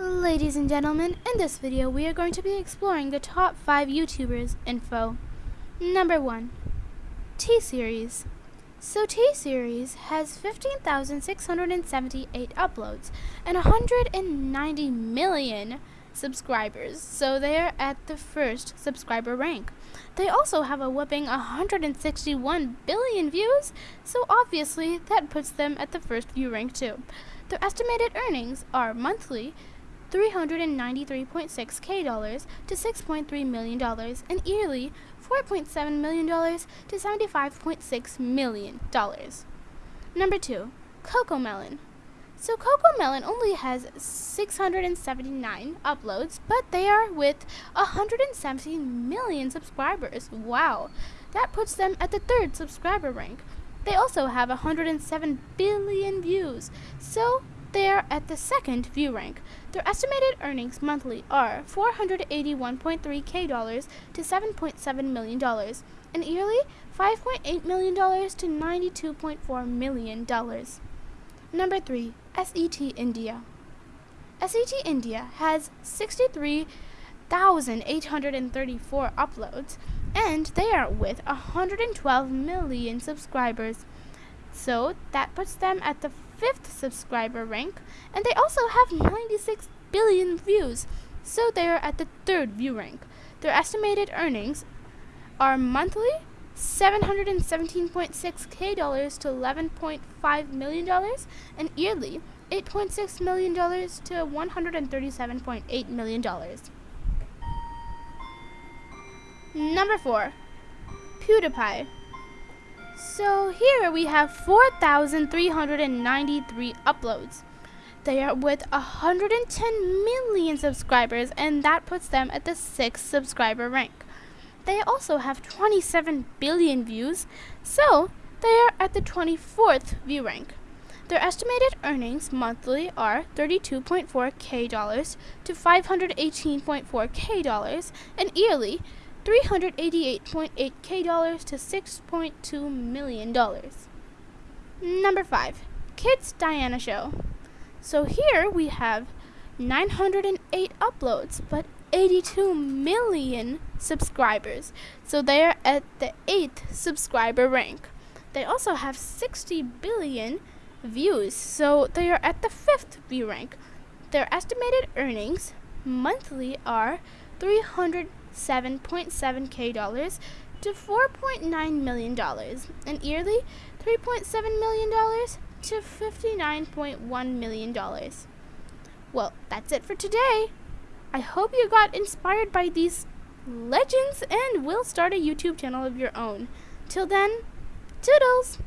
Ladies and gentlemen, in this video we are going to be exploring the top 5 YouTubers info. Number 1. T-Series. So T-Series has 15,678 uploads and 190 million subscribers, so they are at the first subscriber rank. They also have a whopping 161 billion views, so obviously that puts them at the first view rank too. Their estimated earnings are monthly 393.6k dollars to 6.3 million dollars and yearly 4.7 million dollars to 75.6 million dollars. Number 2, Coco Melon. So Coco Melon only has 679 uploads, but they are with 170 million subscribers. Wow. That puts them at the third subscriber rank. They also have 107 billion views. So they are at the second view rank. Their estimated earnings monthly are 481.3k dollars to 7.7 million dollars, and yearly 5.8 million dollars to 92.4 million dollars. Number 3, SET India. SET India has 63,834 uploads, and they are with 112 million subscribers. So that puts them at the fifth subscriber rank, and they also have 96 billion views, so they are at the third view rank. Their estimated earnings are monthly 717.6k dollars to 11.5 million dollars, and yearly 8.6 million dollars to 137.8 million dollars. Number four, PewDiePie. So here we have 4,393 uploads. They are with 110 million subscribers and that puts them at the 6th subscriber rank. They also have 27 billion views, so they are at the 24th view rank. Their estimated earnings monthly are 32.4k dollars to 518.4k dollars and yearly 388.8k dollars to 6.2 million dollars. Number 5. Kids Diana Show. So here we have 908 uploads, but 82 million subscribers. So they are at the 8th subscriber rank. They also have 60 billion views, so they are at the 5th view rank. Their estimated earnings monthly are 300 7.7k dollars to 4.9 million dollars and yearly 3.7 million dollars to 59.1 million dollars. Well, that's it for today. I hope you got inspired by these legends and will start a YouTube channel of your own. Till then, toodles!